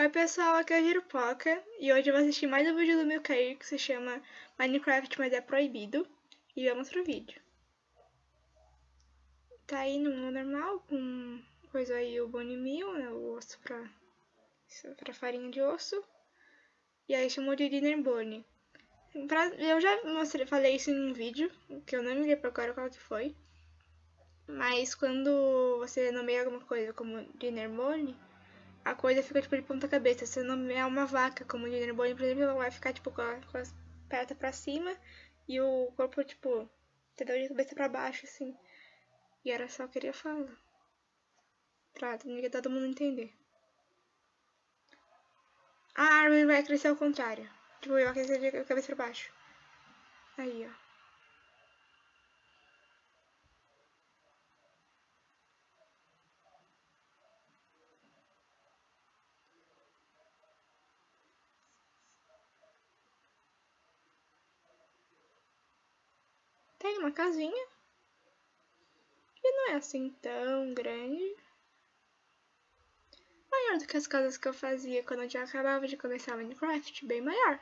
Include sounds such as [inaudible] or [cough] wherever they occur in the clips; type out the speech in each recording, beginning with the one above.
Oi pessoal, aqui é o Giropoca e hoje eu vou assistir mais um vídeo do meu Cair que se chama Minecraft, mas é proibido. E vamos pro vídeo. Tá aí no mundo normal, com coisa aí o bone meal, né, o osso pra, pra farinha de osso. E aí chamou de dinner bone. Pra, eu já mostrei, falei isso em um vídeo, que eu não me lembro agora qual que foi. Mas quando você nomeia alguma coisa como dinner bone a coisa fica tipo de ponta cabeça. Se não é uma vaca, como o Junior Bone, por exemplo, ela vai ficar tipo com, a, com as pernas pra cima e o corpo, tipo, entendeu? De cabeça pra baixo, assim. E era só que eu queria falar. Pra todo mundo entender. A árvore vai crescer ao contrário. Tipo, vai crescer de cabeça pra baixo. Aí, ó. Tem uma casinha. Que não é assim tão grande. Maior do que as casas que eu fazia quando eu já acabava de começar Minecraft. Bem maior.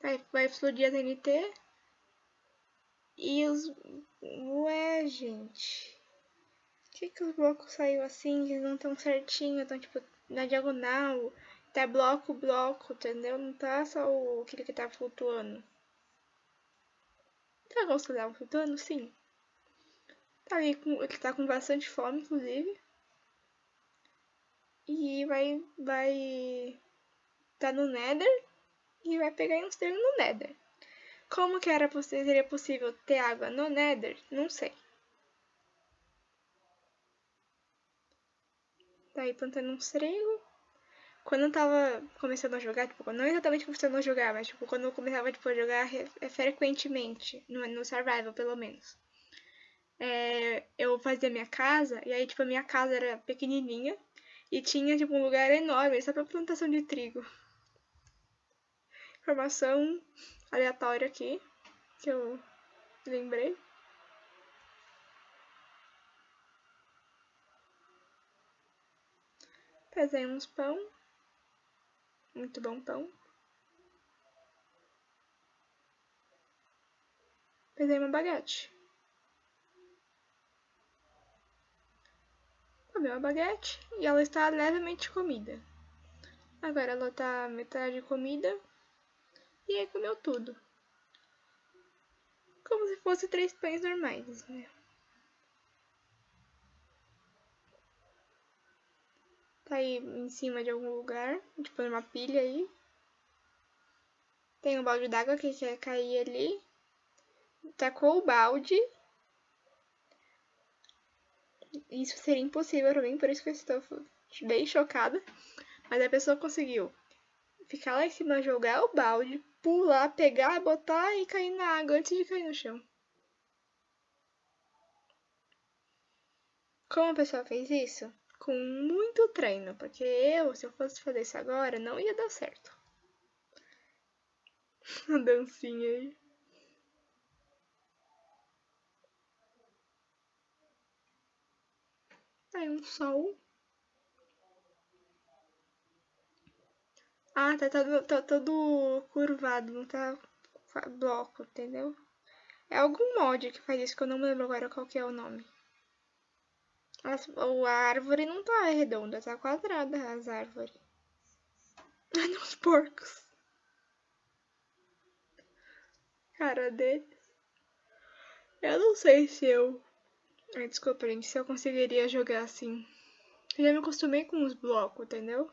Vai, vai explodir a TNT. E os... Ué, gente. Por que, que os blocos saiu assim? Eles não estão certinho, estão tipo na diagonal. Tá bloco, bloco, entendeu? Não tá só o aquele que tá flutuando. Tá gostando flutuando? Sim. Tá ali com. Ele tá com bastante fome, inclusive. E vai. Vai. Tá no Nether. E vai pegar uns termos no Nether. Como que era seria possível ter água no Nether? Não sei. Tá aí plantando um trigo quando eu tava começando a jogar, tipo, não exatamente começando a jogar, mas tipo, quando eu começava tipo, a jogar é, frequentemente, no, no survival pelo menos. É, eu fazia minha casa, e aí tipo, a minha casa era pequenininha, e tinha tipo um lugar enorme só pra plantação de trigo. Informação aleatória aqui, que eu lembrei. Pesei uns pão. Muito bom pão. Peguei uma baguete. Comi uma baguete e ela está levemente comida. Agora ela está metade comida e aí comeu tudo. Como se fosse três pães normais, né? Tá aí em cima de algum lugar, tipo numa pilha aí. Tem um balde d'água que quer cair ali. Tacou o balde. Isso seria impossível pra mim, por isso que eu estou bem chocada. Mas a pessoa conseguiu ficar lá em cima, jogar o balde, pular, pegar, botar e cair na água antes de cair no chão. Como a pessoa fez isso? Com muito treino, porque eu, se eu fosse fazer isso agora, não ia dar certo. [laughs] A dancinha aí. Aí um sol. Ah, tá todo, tá todo curvado, não tá bloco, entendeu? É algum mod que faz isso, que eu não lembro agora qual que é o nome. As, a árvore não tá redonda, tá quadrada as árvores. [laughs] Olha os porcos. Cara deles. Eu não sei se eu... Desculpa, gente, se eu conseguiria jogar assim. Eu já me acostumei com os blocos, entendeu?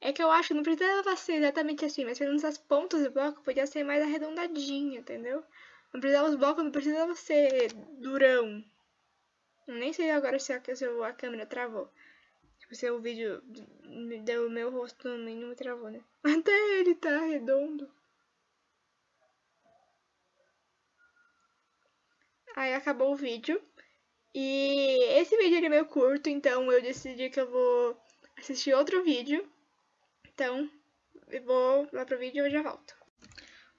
É que eu acho que não precisava ser exatamente assim, mas pelo menos as pontas do bloco podia ser mais arredondadinha, entendeu? Não precisava os blocos, não precisava ser durão. Nem sei agora se a, se a câmera travou. Tipo, se o vídeo deu o meu rosto não me travou, né? [laughs] Até ele tá redondo. Aí acabou o vídeo. E esse vídeo é meio curto, então eu decidi que eu vou assistir outro vídeo. Então, eu vou lá pro vídeo e eu já volto.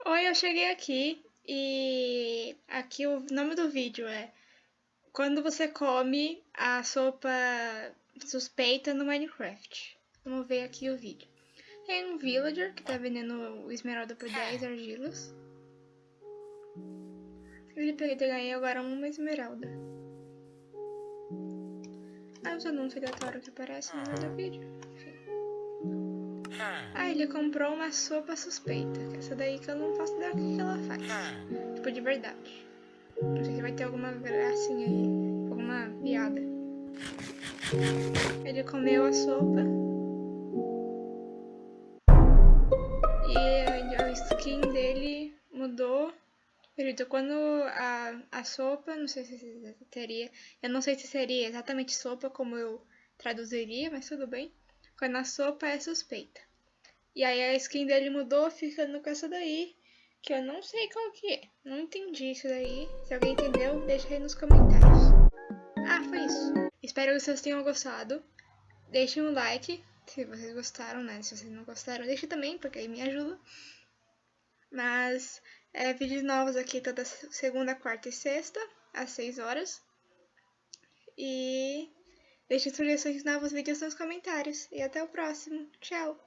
Oi, eu cheguei aqui e aqui o nome do vídeo é quando você come a sopa suspeita no Minecraft. Vamos ver aqui o vídeo. Tem um villager que tá vendendo o esmeralda por 10 argilas. Ele perdeu ganhei agora uma esmeralda. Ah, os anúncios aleatórios que aparecem no meio do vídeo. Enfim. Ah, ele comprou uma sopa suspeita. Essa daí que eu não faço ideia o que ela faz. Tipo, de verdade. Se vai ter alguma gracinha aí. Alguma piada. Ele comeu a sopa. E a skin dele mudou. Perito, quando a, a sopa, não sei se teria, eu não sei se seria exatamente sopa como eu traduziria, mas tudo bem. Quando a sopa é suspeita. E aí a skin dele mudou, ficando com essa daí, que eu não sei qual que é. Não entendi isso daí. Se alguém entendeu, deixa aí nos comentários. Ah, foi isso. Espero que vocês tenham gostado. Deixem um like se vocês gostaram, né? Se vocês não gostaram, deixe também, porque aí me ajuda. Mas é, vídeos novos aqui toda segunda, quarta e sexta, às 6 horas. E deixe sugestões de novos vídeos nos comentários. E até o próximo. Tchau!